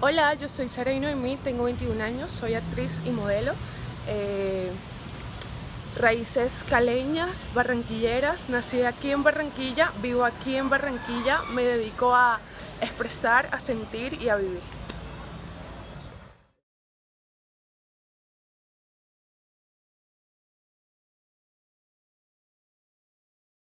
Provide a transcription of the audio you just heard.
Hola, yo soy Sara Noemí, tengo 21 años, soy actriz y modelo. Eh, raíces caleñas, barranquilleras, nací aquí en Barranquilla, vivo aquí en Barranquilla, me dedico a expresar, a sentir y a vivir.